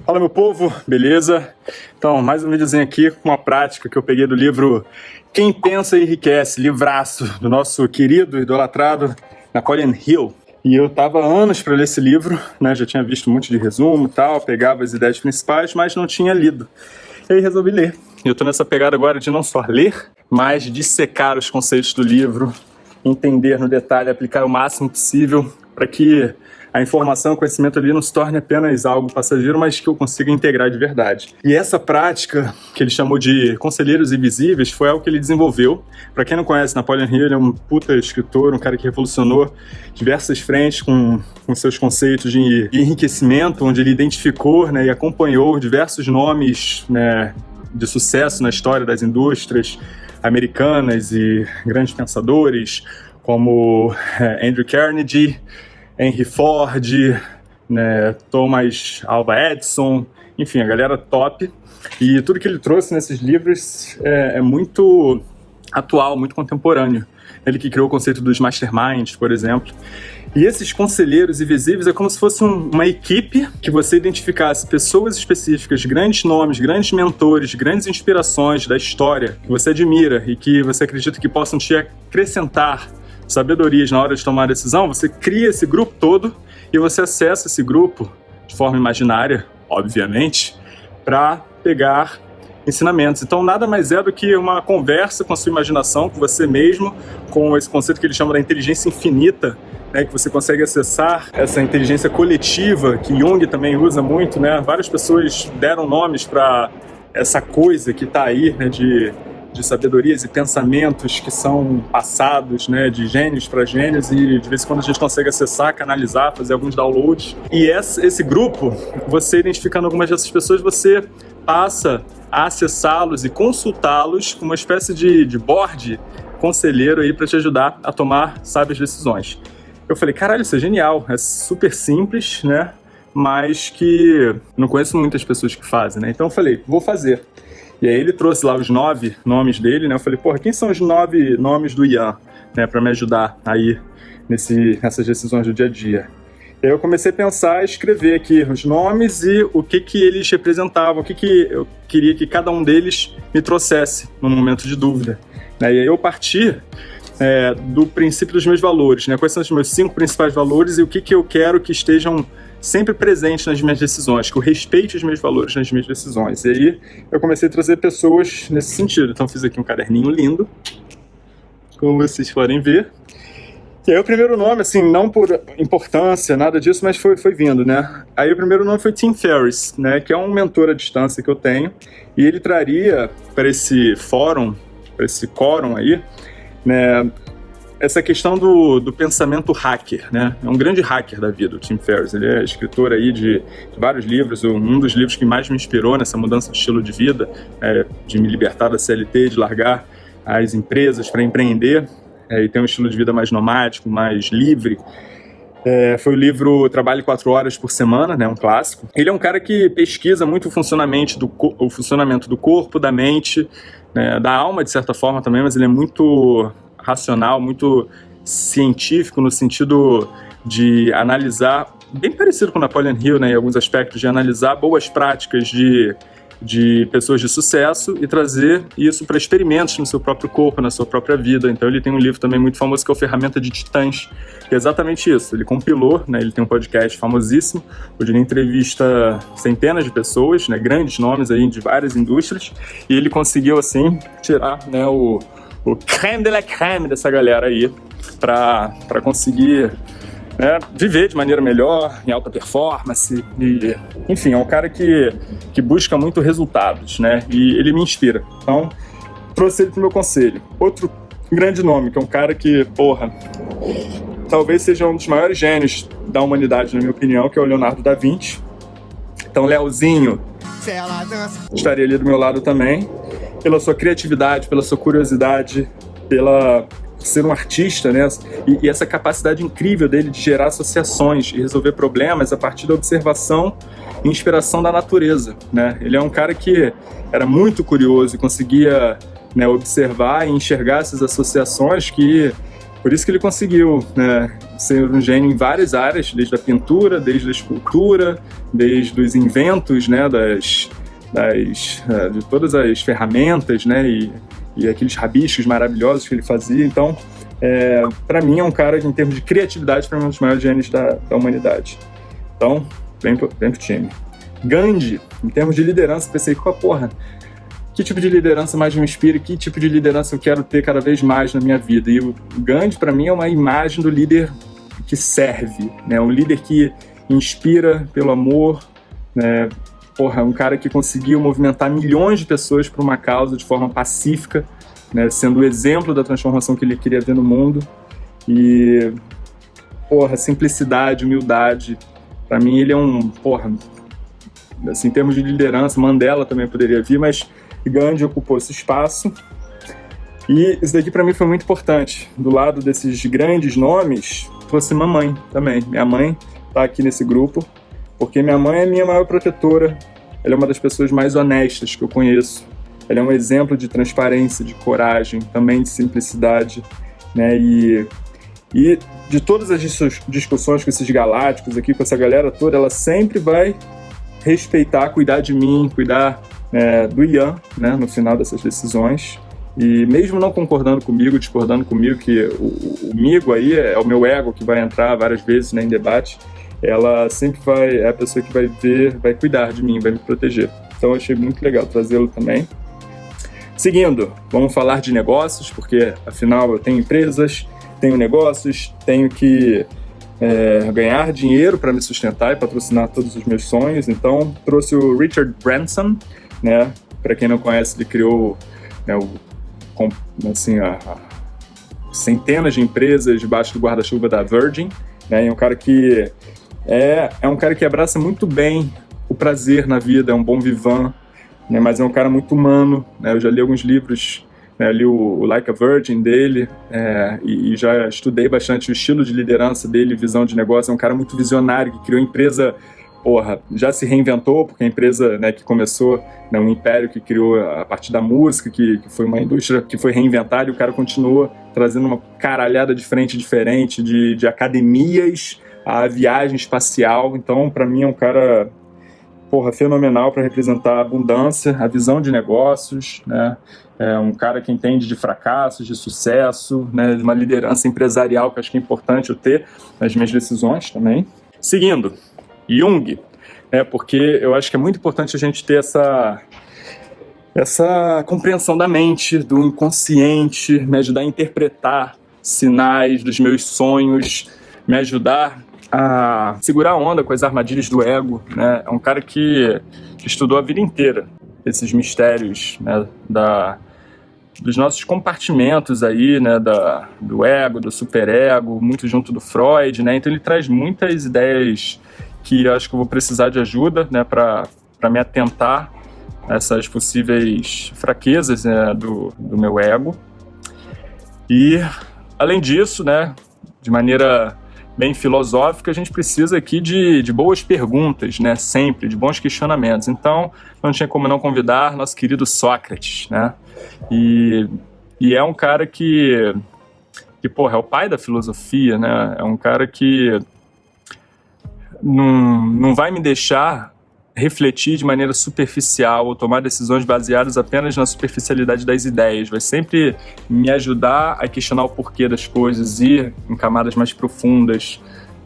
Fala meu povo, beleza? Então, mais um videozinho aqui com uma prática que eu peguei do livro Quem Pensa Enriquece, livraço do nosso querido, idolatrado Napoleon Hill. E eu tava anos para ler esse livro, né? Já tinha visto um monte de resumo e tal, pegava as ideias principais, mas não tinha lido. E aí resolvi ler. E eu tô nessa pegada agora de não só ler, mas dissecar os conceitos do livro, entender no detalhe, aplicar o máximo possível para que a informação, o conhecimento ali não se torne apenas algo passageiro, mas que eu consiga integrar de verdade. E essa prática, que ele chamou de conselheiros invisíveis, foi algo que ele desenvolveu. Para quem não conhece, Napoleon Hill é um puta escritor, um cara que revolucionou diversas frentes com, com seus conceitos de enriquecimento, onde ele identificou né, e acompanhou diversos nomes né, de sucesso na história das indústrias americanas e grandes pensadores, como é, Andrew Carnegie, Henry Ford, né, Thomas Alva Edison, enfim, a galera top. E tudo que ele trouxe nesses livros é, é muito atual, muito contemporâneo. Ele que criou o conceito dos masterminds, por exemplo. E esses conselheiros invisíveis é como se fosse um, uma equipe que você identificasse pessoas específicas, grandes nomes, grandes mentores, grandes inspirações da história que você admira e que você acredita que possam te acrescentar sabedorias na hora de tomar a decisão, você cria esse grupo todo e você acessa esse grupo de forma imaginária, obviamente, para pegar ensinamentos. Então nada mais é do que uma conversa com a sua imaginação, com você mesmo, com esse conceito que ele chama da inteligência infinita, né, que você consegue acessar essa inteligência coletiva, que Jung também usa muito, né? Várias pessoas deram nomes para essa coisa que está aí, né, de de sabedorias e pensamentos que são passados, né, de gênios para gênios e de vez em quando a gente consegue acessar, canalizar, fazer alguns downloads. E esse, grupo, você identificando algumas dessas pessoas, você passa a acessá-los e consultá-los com uma espécie de, de board conselheiro aí para te ajudar a tomar sábias decisões. Eu falei, caralho, isso é genial, é super simples, né? Mas que não conheço muitas pessoas que fazem, né? Então eu falei, vou fazer. E aí ele trouxe lá os nove nomes dele, né? Eu falei, porra, quem são os nove nomes do Ian, né? Pra me ajudar aí nesse, nessas decisões do dia a dia. E aí eu comecei a pensar, escrever aqui os nomes e o que que eles representavam, o que que eu queria que cada um deles me trouxesse no momento de dúvida. Né? E aí eu parti é, do princípio dos meus valores, né? Quais são os meus cinco principais valores e o que que eu quero que estejam sempre presente nas minhas decisões, que eu respeite os meus valores nas minhas decisões. E aí eu comecei a trazer pessoas nesse sentido. Então fiz aqui um caderninho lindo, como vocês podem ver. E aí o primeiro nome, assim, não por importância, nada disso, mas foi, foi vindo, né? Aí o primeiro nome foi Tim Ferriss, né? Que é um mentor à distância que eu tenho. E ele traria para esse fórum, para esse quórum aí, né? Essa questão do, do pensamento hacker, né? É um grande hacker da vida, o Tim Ferriss. Ele é escritor aí de, de vários livros. Um dos livros que mais me inspirou nessa mudança de estilo de vida, é, de me libertar da CLT, de largar as empresas para empreender é, e ter um estilo de vida mais nomádico, mais livre. É, foi o livro Trabalhe Quatro Horas por Semana, né, um clássico. Ele é um cara que pesquisa muito o funcionamento do, o funcionamento do corpo, da mente, né, da alma, de certa forma também, mas ele é muito racional, muito científico no sentido de analisar, bem parecido com Napoleon Hill, né, em alguns aspectos, de analisar boas práticas de, de pessoas de sucesso e trazer isso para experimentos no seu próprio corpo, na sua própria vida. Então ele tem um livro também muito famoso que é o Ferramenta de Titãs, que é exatamente isso. Ele compilou, né, ele tem um podcast famosíssimo, onde ele entrevista centenas de pessoas, né, grandes nomes aí de várias indústrias, e ele conseguiu assim tirar né, o o creme de la creme dessa galera aí para conseguir né, viver de maneira melhor, em alta performance. E, enfim, é um cara que, que busca muito resultados, né? E ele me inspira. Então, trouxe ele pro meu conselho. Outro grande nome, que é um cara que, porra, talvez seja um dos maiores gênios da humanidade, na minha opinião, que é o Leonardo da Vinci. Então, Leozinho estaria ali do meu lado também pela sua criatividade, pela sua curiosidade, pela ser um artista, né? E, e, essa capacidade incrível dele de gerar associações e resolver problemas a partir da observação e inspiração da natureza, né? Ele é um cara que era muito curioso e conseguia né, observar e enxergar essas associações que Por isso que ele conseguiu né, ser um gênio em várias áreas, desde a pintura, desde a escultura, desde os inventos, né, das, das, é, de todas as ferramentas, né, e, e aqueles rabiscos maravilhosos que ele fazia. Então, é, para mim é um cara que, em termos de criatividade, para mim é um dos maiores gênios da, da humanidade. Então, vem pro, vem pro time. Gandhi, em termos de liderança, pensei, qual porra, que tipo de liderança mais me inspira, que tipo de liderança eu quero ter cada vez mais na minha vida. E o Gandhi, para mim, é uma imagem do líder que serve, né? um líder que inspira pelo amor, né? Porra, um cara que conseguiu movimentar milhões de pessoas por uma causa de forma pacífica, né? sendo o exemplo da transformação que ele queria ver no mundo. E, porra, simplicidade, humildade, para mim ele é um, porra, assim, em termos de liderança, Mandela também poderia vir, mas Gandhi ocupou esse espaço. E isso daqui para mim foi muito importante. Do lado desses grandes nomes, fosse mamãe também. Minha mãe está aqui nesse grupo, porque minha mãe é minha maior protetora. Ela é uma das pessoas mais honestas que eu conheço. Ela é um exemplo de transparência, de coragem, também de simplicidade, né? E, e de todas as discussões com esses galácticos aqui, com essa galera toda, ela sempre vai respeitar, cuidar de mim, cuidar é, do Ian, né, no final dessas decisões. E mesmo não concordando comigo, discordando comigo, que o, o Migo aí é, o meu ego que vai entrar várias vezes né, em debate, ela sempre vai, é a pessoa que vai ver, vai cuidar de mim, vai me proteger. Então achei muito legal trazê-lo também. Seguindo, vamos falar de negócios, porque afinal eu tenho empresas, tenho negócios, tenho que é, ganhar dinheiro para me sustentar e patrocinar todos os meus sonhos. Então trouxe o Richard Branson, né? Para quem não conhece, ele criou né, o, assim, a, a centenas de empresas debaixo do guarda-chuva da Virgin, né? E é um cara que é, é um cara que abraça muito bem o prazer na vida, é um bom vivan, né? Mas é um cara muito humano, né? Eu já li alguns livros né, li o, Like a Virgin dele é, e, e, já estudei bastante o estilo de liderança dele, visão de negócio. É um cara muito visionário que criou empresa porra, já se reinventou, porque a empresa né, que começou, né, um império que criou a partir da música, que, que foi uma indústria que foi reinventada, e o cara continua trazendo uma caralhada de frente diferente, de, de academias a viagem espacial. Então, para mim, é um cara porra, fenomenal para representar a abundância, a visão de negócios, né? É um cara que entende de fracassos, de sucesso, né? de uma liderança empresarial que acho que é importante eu ter nas minhas decisões também. Seguindo, Jung, né, porque eu acho que é muito importante a gente ter essa, essa compreensão da mente, do inconsciente, me ajudar a interpretar sinais dos meus sonhos, me ajudar a segurar a onda com as armadilhas do ego. Né? É um cara que, estudou a vida inteira esses mistérios né, da, dos nossos compartimentos aí, né, da, do ego, do superego, muito junto do Freud, né? Então ele traz muitas ideias que acho que eu vou precisar de ajuda né, para me atentar a essas possíveis fraquezas né, do, do meu ego. E, além disso, né, de maneira bem filosófica, a gente precisa aqui de, de boas perguntas, né, sempre, de bons questionamentos. Então, não tinha como não convidar nosso querido Sócrates, né? E, e é um cara que, que, porra, é o pai da filosofia, né? É um cara que não, não vai me deixar refletir de maneira superficial ou tomar decisões baseadas apenas na superficialidade das ideias. Vai sempre me ajudar a questionar o porquê das coisas, ir em camadas mais profundas,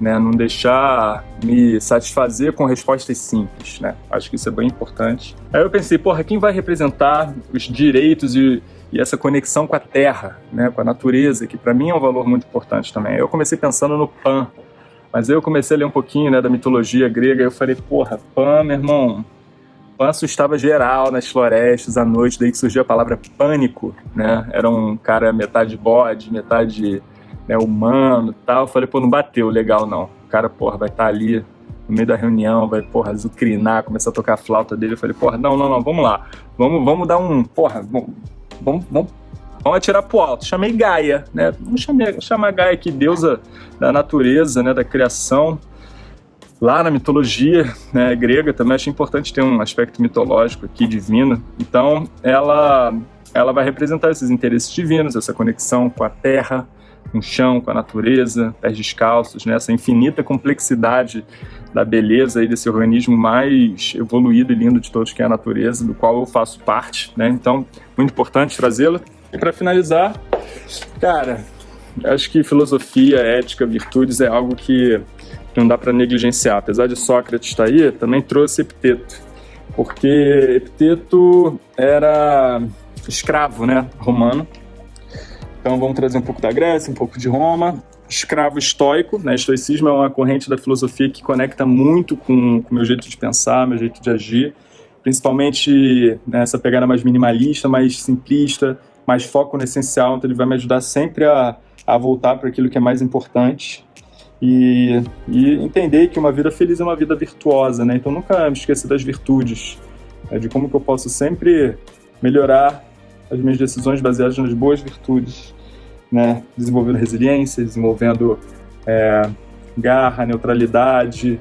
né? não deixar me satisfazer com respostas simples. Né? Acho que isso é bem importante. Aí eu pensei, porra, quem vai representar os direitos e, e essa conexão com a terra, né? com a natureza, que para mim é um valor muito importante também. Eu comecei pensando no Pan, mas eu comecei a ler um pouquinho né, da mitologia grega e eu falei, porra, Pan, meu irmão, Pan assustava geral nas florestas à noite, daí que surgiu a palavra pânico, né? Era um cara metade bode, metade né, humano tal. Eu falei, pô, não bateu legal não. O cara, porra, vai estar tá ali no meio da reunião, vai, porra, azucrinar, começar a tocar a flauta dele. Eu falei, porra, não, não, não, vamos lá. Vamos, vamos dar um, porra, vamos, vamos Vamos atirar pro alto. Chamei Gaia, né? Vamos chamar, chamar Gaia aqui, deusa da natureza, né? Da criação. Lá na mitologia né, grega também acho importante ter um aspecto mitológico aqui, divino. Então, ela, ela vai representar esses interesses divinos, essa conexão com a terra, com o chão, com a natureza, pés descalços, né? essa infinita complexidade da beleza aí desse organismo mais evoluído e lindo de todos, que é a natureza, do qual eu faço parte, né? Então, muito importante trazê-la. E para finalizar, cara, acho que filosofia, ética, virtudes é algo que não dá para negligenciar. Apesar de Sócrates estar aí, também trouxe Epiteto, porque Epiteto era escravo, né, romano. Então vamos trazer um pouco da Grécia, um pouco de Roma, escravo estoico, né? Estoicismo é uma corrente da filosofia que conecta muito com o meu jeito de pensar, meu jeito de agir, principalmente nessa né, pegada mais minimalista, mais simplista, mais foco no essencial, então ele vai me ajudar sempre a, a voltar para aquilo que é mais importante e, e, entender que uma vida feliz é uma vida virtuosa, né? Então nunca me esquecer das virtudes, né? de como que eu posso sempre melhorar as minhas decisões baseadas nas boas virtudes né, desenvolvendo resiliência, desenvolvendo é, garra, neutralidade,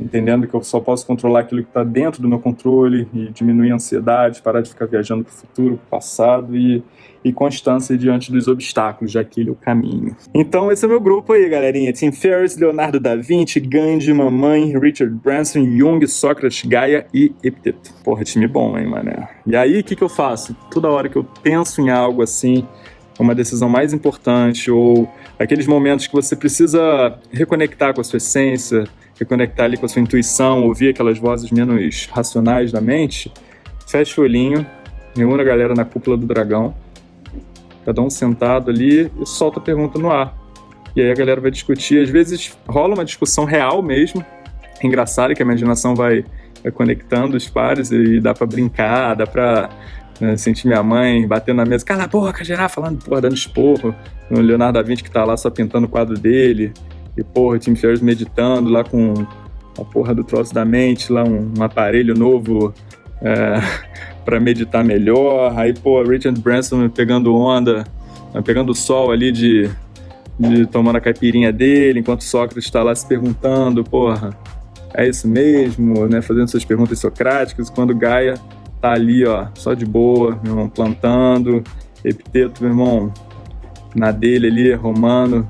entendendo que eu só posso controlar aquilo que está dentro do meu controle e diminuir a ansiedade, parar de ficar viajando para o futuro, para o passado e, e constância diante dos obstáculos, já que ele é o caminho. Então esse é o meu grupo aí, galerinha. Tim Ferriss, Leonardo da Vinci, Gandhi, Mamãe, Richard Branson, Jung, Sócrates, Gaia e Epiteto. Porra, time bom, hein, mané? E aí, o que, que eu faço? Toda hora que eu penso em algo assim, uma decisão mais importante, ou aqueles momentos que você precisa reconectar com a sua essência, reconectar ali com a sua intuição, ouvir aquelas vozes menos racionais da mente, fecha o olhinho, reúne a galera na cúpula do dragão, cada um sentado ali e solta a pergunta no ar. E aí a galera vai discutir, às vezes rola uma discussão real mesmo, engraçada que a imaginação vai, conectando os pares e dá para brincar, dá para né? Senti minha mãe batendo na mesa, cala a boca, geral, falando, porra, dando esporro. O Leonardo da Vinci que tá lá só pintando o quadro dele. E, porra, Tim Ferriss meditando lá com a porra do troço da mente, lá um, um aparelho novo é, para meditar melhor. Aí, pô, Richard Branson pegando onda, pegando o sol ali de, de tomando a caipirinha dele, enquanto Sócrates está lá se perguntando, porra, é isso mesmo, né? Fazendo suas perguntas socráticas, quando Gaia tá ali, ó, só de boa, meu irmão, plantando, epiteto, meu irmão, na dele ali, romano,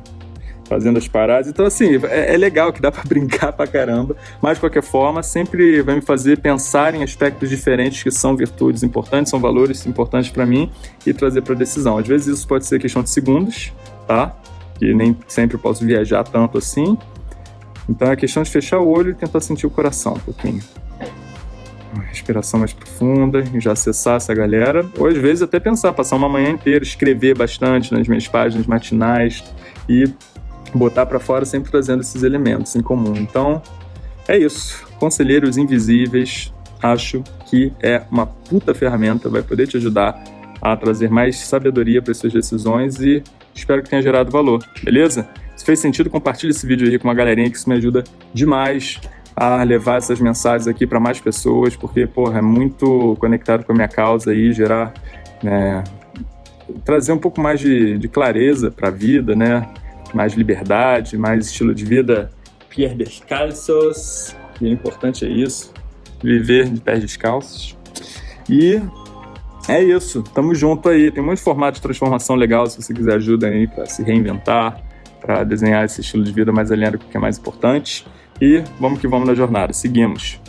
fazendo as paradas. Então, assim, é, é legal que dá para brincar pra caramba, mas de qualquer forma, sempre vai me fazer pensar em aspectos diferentes que são virtudes importantes, são valores importantes para mim e trazer para decisão. Às vezes isso pode ser questão de segundos, tá? Que nem sempre posso viajar tanto assim. Então é questão de fechar o olho e tentar sentir o coração um pouquinho uma respiração mais profunda e já acessar essa galera. Ou às vezes até pensar, passar uma manhã inteira, escrever bastante nas minhas páginas matinais e botar para fora sempre trazendo esses elementos em comum. Então, é isso. Conselheiros Invisíveis, acho que é uma puta ferramenta, vai poder te ajudar a trazer mais sabedoria para suas decisões e espero que tenha gerado valor, beleza? Se fez sentido, compartilhe esse vídeo aí com uma galerinha que isso me ajuda demais a levar essas mensagens aqui para mais pessoas, porque, porra, é muito conectado com a minha causa aí, gerar, né, trazer um pouco mais de, de clareza para a vida, né, mais liberdade, mais estilo de vida Pierre descalços, que é importante é isso, viver de pés descalços. E é isso, tamo junto aí, tem muito formato de transformação legal, se você quiser ajuda aí para se reinventar, para desenhar esse estilo de vida mais alinhado com o que é mais importante. E vamos que vamos na jornada. Seguimos.